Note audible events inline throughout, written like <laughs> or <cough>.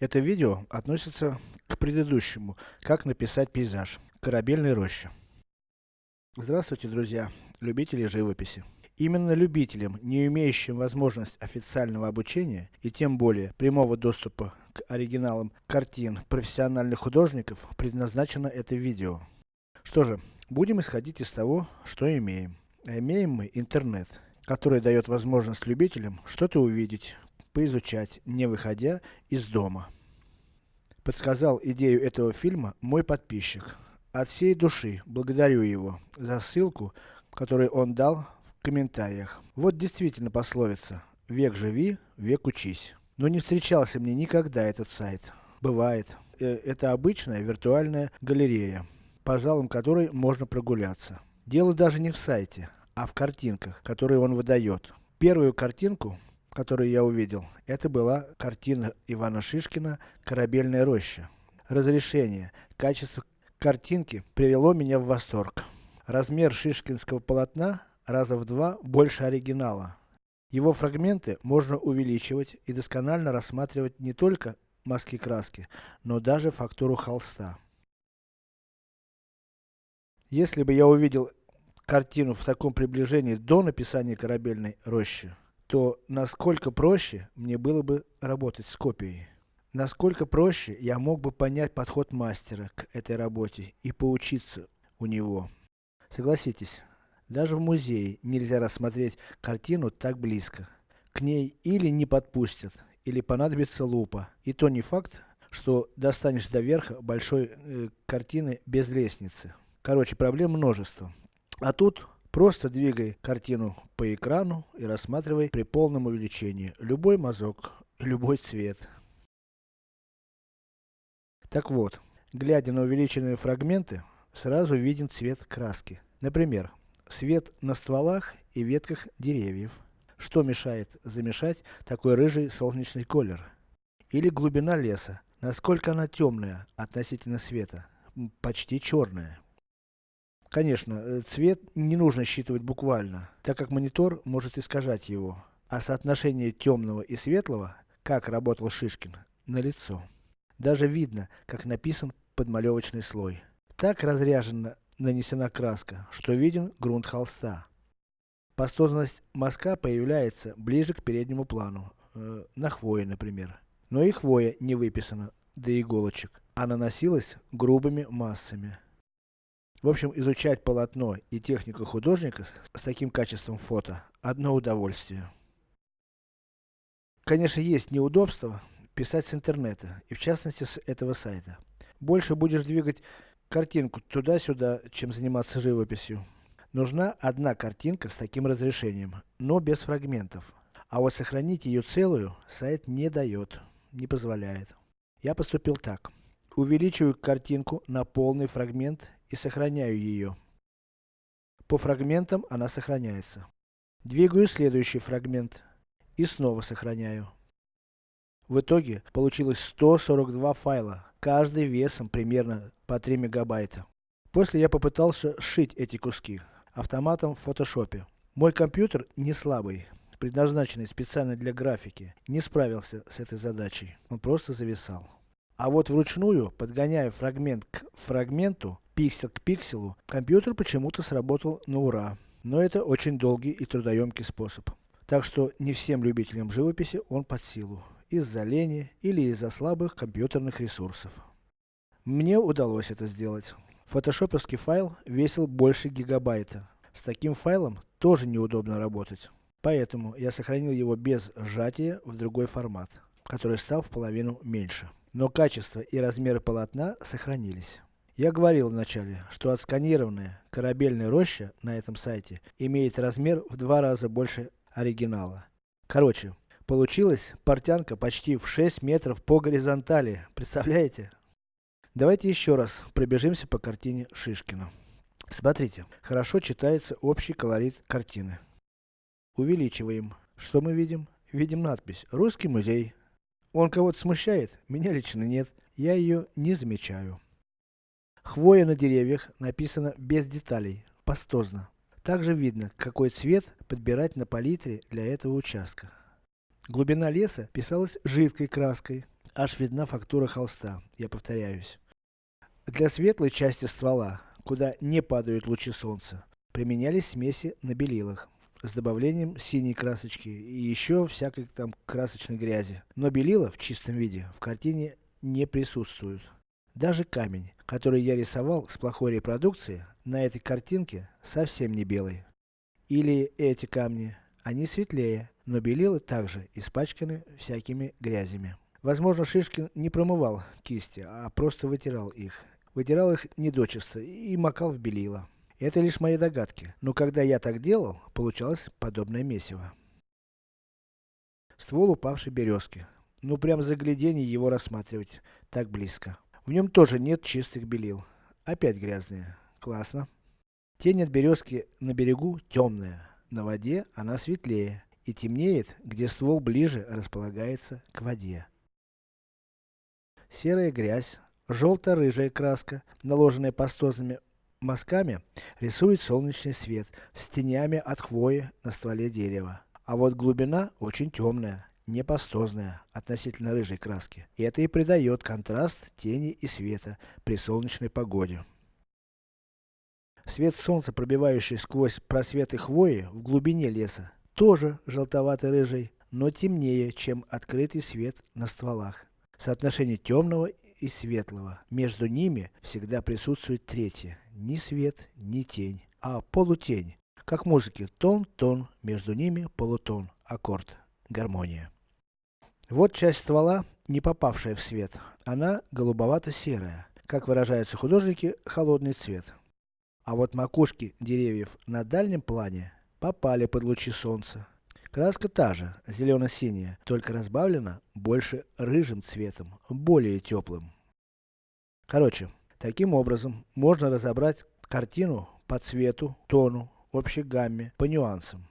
Это видео относится к предыдущему, как написать пейзаж, корабельной роще. Здравствуйте, друзья, любители живописи. Именно любителям, не имеющим возможность официального обучения, и тем более прямого доступа к оригиналам картин профессиональных художников, предназначено это видео. Что же, будем исходить из того, что имеем. А имеем мы интернет, который дает возможность любителям что-то увидеть, поизучать, не выходя из дома. Подсказал идею этого фильма мой подписчик. От всей души благодарю его за ссылку, которую он дал в комментариях. Вот действительно пословица, век живи, век учись. Но не встречался мне никогда этот сайт. Бывает. Э, это обычная виртуальная галерея, по залам которой можно прогуляться. Дело даже не в сайте, а в картинках, которые он выдает. Первую картинку, которую я увидел, это была картина Ивана Шишкина «Корабельная роща». Разрешение, качество картинки привело меня в восторг. Размер шишкинского полотна раза в два больше оригинала. Его фрагменты можно увеличивать и досконально рассматривать не только маски краски, но даже фактуру холста. Если бы я увидел картину в таком приближении до написания корабельной рощи, то насколько проще мне было бы работать с копией. Насколько проще я мог бы понять подход мастера к этой работе и поучиться у него. Согласитесь, даже в музее нельзя рассмотреть картину так близко. К ней или не подпустят, или понадобится лупа. И то не факт, что достанешь до верха большой э, картины без лестницы. Короче, проблем множество. А тут Просто двигай картину по экрану и рассматривай при полном увеличении любой мазок, любой цвет. Так вот, глядя на увеличенные фрагменты, сразу виден цвет краски. Например, свет на стволах и ветках деревьев. Что мешает замешать такой рыжий солнечный колер? Или глубина леса, насколько она темная относительно света? Почти черная. Конечно, э, цвет не нужно считывать буквально, так как монитор может искажать его. А соотношение темного и светлого, как работал Шишкин, налицо. Даже видно, как написан подмалевочный слой. Так разряжена нанесена краска, что виден грунт холста. Пастозность мазка появляется ближе к переднему плану, э, на хвое, например. Но и хвоя не выписана до иголочек, а наносилась грубыми массами. В общем, изучать полотно и технику художника с, таким качеством фото – одно удовольствие. Конечно, есть неудобства писать с интернета, и в частности с этого сайта. Больше будешь двигать картинку туда-сюда, чем заниматься живописью. Нужна одна картинка с таким разрешением, но без фрагментов. А вот сохранить ее целую сайт не дает, не позволяет. Я поступил так. Увеличиваю картинку на полный фрагмент и сохраняю ее. По фрагментам она сохраняется. Двигаю следующий фрагмент и снова сохраняю. В итоге получилось 142 файла, каждый весом примерно по 3 мегабайта. После я попытался сшить эти куски автоматом в фотошопе. Мой компьютер не слабый, предназначенный специально для графики, не справился с этой задачей, он просто зависал. А вот вручную, подгоняя фрагмент к фрагменту, пиксель к пикселу, компьютер почему-то сработал на ура. Но это очень долгий и трудоемкий способ. Так что не всем любителям живописи он под силу. Из-за лени или из-за слабых компьютерных ресурсов. Мне удалось это сделать. Фотошоповский файл весил больше гигабайта. С таким файлом тоже неудобно работать. Поэтому я сохранил его без сжатия в другой формат, который стал в половину меньше. Но качество и размеры полотна сохранились. Я говорил вначале, что отсканированная корабельная роща на этом сайте имеет размер в два раза больше оригинала. Короче, получилась портянка почти в 6 метров по горизонтали. Представляете? Давайте еще раз пробежимся по картине Шишкина. Смотрите, хорошо читается общий колорит картины. Увеличиваем. Что мы видим? Видим надпись «Русский музей». Он кого-то смущает? Меня лично нет. Я ее не замечаю. Хвоя на деревьях написано без деталей, пастозно. Также видно, какой цвет подбирать на палитре для этого участка. Глубина леса писалась жидкой краской, аж видна фактура холста, я повторяюсь. Для светлой части ствола, куда не падают лучи солнца, применялись смеси на белилах с добавлением синей красочки и еще всякой там красочной грязи. Но белила в чистом виде в картине не присутствуют. Даже камень, который я рисовал с плохой репродукции, на этой картинке совсем не белый. Или эти камни, они светлее, но белила также испачканы всякими грязями. Возможно Шишкин не промывал кисти, а просто вытирал их. Вытирал их недочисто и макал в белила. Это лишь мои догадки, но когда я так делал, получалось подобное месиво. Ствол упавшей березки. Ну прям загляденье его рассматривать, так близко. В нем тоже нет чистых белил. Опять грязные. Классно. Тень от березки на берегу темная, на воде она светлее и темнеет, где ствол ближе располагается к воде. Серая грязь, желто-рыжая краска, наложенная пастозными мазками, рисует солнечный свет с тенями от хвои на стволе дерева. А вот глубина очень темная, не пастозная, относительно рыжей краски. Это и придает контраст тени и света при солнечной погоде. Свет солнца, пробивающий сквозь просветы хвои в глубине леса, тоже желтовато-рыжий, но темнее, чем открытый свет на стволах. Соотношение темного и светлого. Между ними всегда присутствует третье. Ни свет, ни тень, а полутень. Как в музыке. Тон-тон, между ними полутон. Аккорд. Гармония. Вот часть ствола, не попавшая в свет. Она голубовато-серая. Как выражаются художники, холодный цвет. А вот макушки деревьев на дальнем плане попали под лучи солнца. Краска та же, зелено-синяя, только разбавлена больше рыжим цветом, более теплым. Короче, таким образом можно разобрать картину по цвету, тону, общей гамме, по нюансам.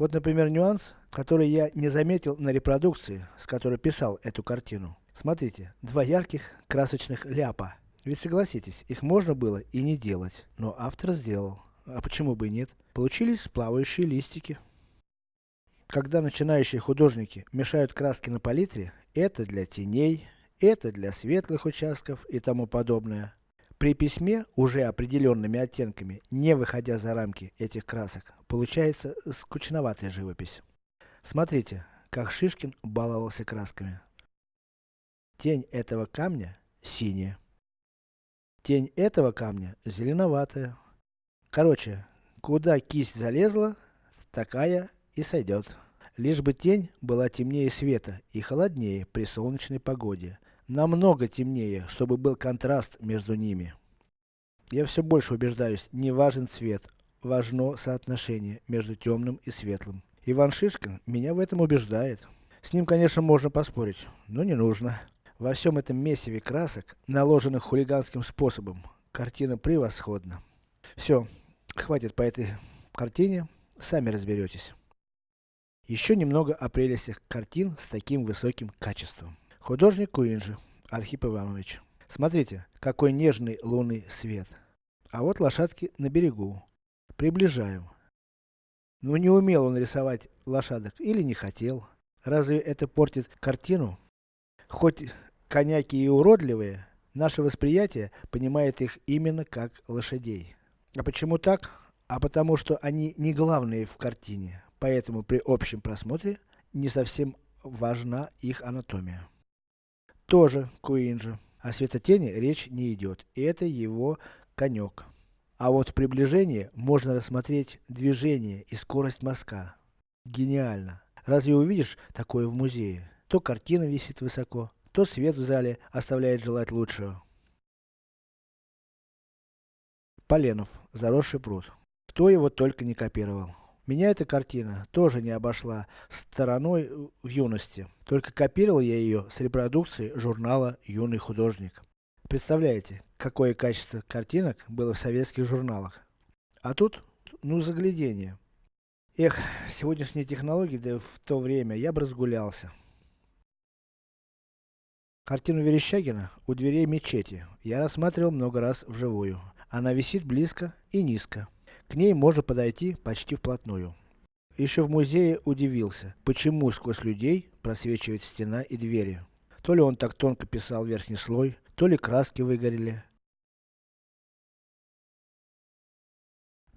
Вот например нюанс, который я не заметил на репродукции, с которой писал эту картину. Смотрите, два ярких красочных ляпа. Ведь согласитесь, их можно было и не делать, но автор сделал. А почему бы и нет? Получились плавающие листики. Когда начинающие художники мешают краски на палитре, это для теней, это для светлых участков и тому подобное. При письме, уже определенными оттенками, не выходя за рамки этих красок, получается скучноватая живопись. Смотрите, как Шишкин баловался красками. Тень этого камня синяя. Тень этого камня зеленоватая. Короче, куда кисть залезла, такая и сойдет. Лишь бы тень была темнее света и холоднее при солнечной погоде. Намного темнее, чтобы был контраст между ними. Я все больше убеждаюсь, не важен цвет, важно соотношение между темным и светлым. Иван Шишкин меня в этом убеждает. С ним, конечно, можно поспорить, но не нужно. Во всем этом месиве красок, наложенных хулиганским способом, картина превосходна. Все, хватит по этой картине, сами разберетесь. Еще немного о прелестях картин с таким высоким качеством. Художник Куинджи, Архип Иванович. Смотрите, какой нежный лунный свет. А вот лошадки на берегу. Приближаем. Ну не умел он рисовать лошадок или не хотел. Разве это портит картину? Хоть коняки и уродливые, наше восприятие понимает их именно как лошадей. А почему так? А потому что они не главные в картине, поэтому при общем просмотре не совсем важна их анатомия. Тоже Куинджи. О светотени речь не идет, и это его конек. А вот в приближении можно рассмотреть движение и скорость мазка. Гениально. Разве увидишь такое в музее? То картина висит высоко, то свет в зале оставляет желать лучшего. Поленов. Заросший пруд. Кто его только не копировал. Меня эта картина тоже не обошла стороной в юности. Только копировал я ее с репродукции журнала «Юный художник». Представляете, какое качество картинок было в советских журналах. А тут, ну заглядение. Эх, сегодняшние технологии, да в то время, я бы разгулялся. Картину Верещагина у дверей мечети я рассматривал много раз вживую. Она висит близко и низко. К ней можно подойти почти вплотную. Еще в музее удивился, почему сквозь людей просвечивает стена и двери. То ли он так тонко писал верхний слой, то ли краски выгорели.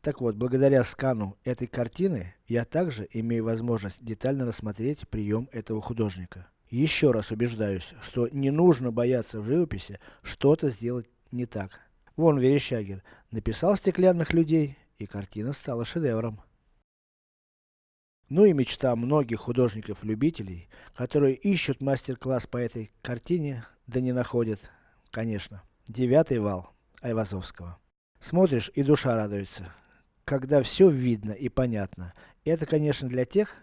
Так вот, благодаря скану этой картины, я также имею возможность детально рассмотреть прием этого художника. Еще раз убеждаюсь, что не нужно бояться в живописи что-то сделать не так. Вон Верещагин написал стеклянных людей, и картина стала шедевром. Ну и мечта многих художников-любителей, которые ищут мастер-класс по этой картине, да не находят, конечно. Девятый вал Айвазовского. Смотришь и душа радуется, когда все видно и понятно. Это конечно для тех,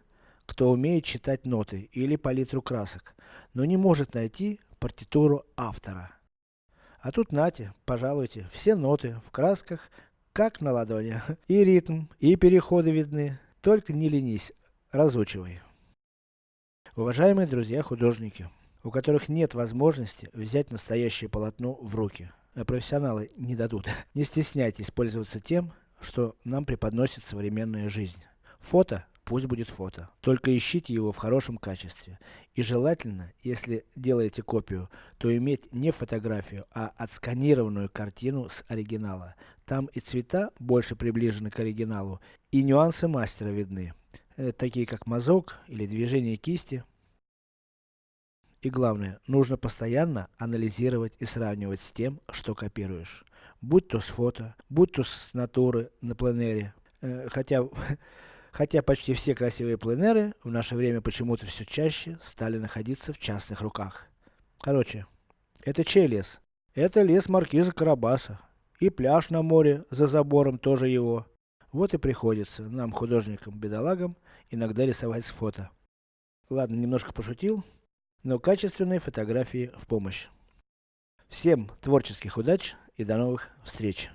кто умеет читать ноты или палитру красок, но не может найти партитуру автора. А тут нате, пожалуйте, все ноты в красках, как на ладони. <laughs> И ритм, и переходы видны. Только не ленись, разучивай. Уважаемые друзья художники, у которых нет возможности взять настоящее полотно в руки. А профессионалы не дадут. <laughs> Не стесняйтесь пользоваться тем, что нам преподносит современная жизнь. Фото, пусть будет фото. Только ищите его в хорошем качестве. И желательно, если делаете копию, то иметь не фотографию, а отсканированную картину с оригинала. Там и цвета больше приближены к оригиналу, и нюансы мастера видны. Э, такие как мазок или движение кисти. И главное, нужно постоянно анализировать и сравнивать с тем, что копируешь. Будь то с фото, будь то с натуры на пленере. Э, хотя, <laughs> хотя почти все красивые пленеры в наше время почему-то все чаще стали находиться в частных руках. Короче, это чей лес? Это лес маркиза Карабаса. И пляж на море, за забором тоже его. Вот и приходится нам, художникам-бедолагам, иногда рисовать с фото. Ладно, немножко пошутил, но качественные фотографии в помощь. Всем творческих удач и до новых встреч!